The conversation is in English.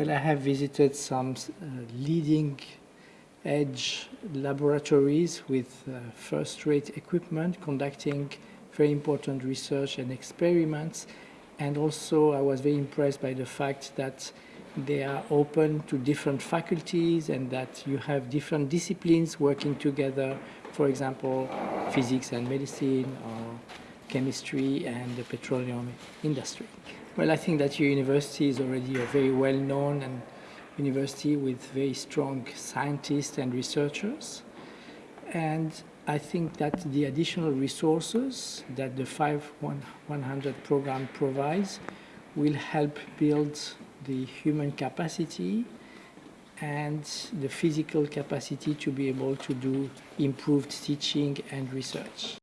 Well, I have visited some uh, leading edge laboratories with uh, first-rate equipment conducting very important research and experiments and also I was very impressed by the fact that they are open to different faculties and that you have different disciplines working together, for example, physics and medicine or chemistry and the petroleum industry. Well, I think that your university is already a very well-known and university with very strong scientists and researchers. And I think that the additional resources that the 5100 program provides will help build the human capacity and the physical capacity to be able to do improved teaching and research.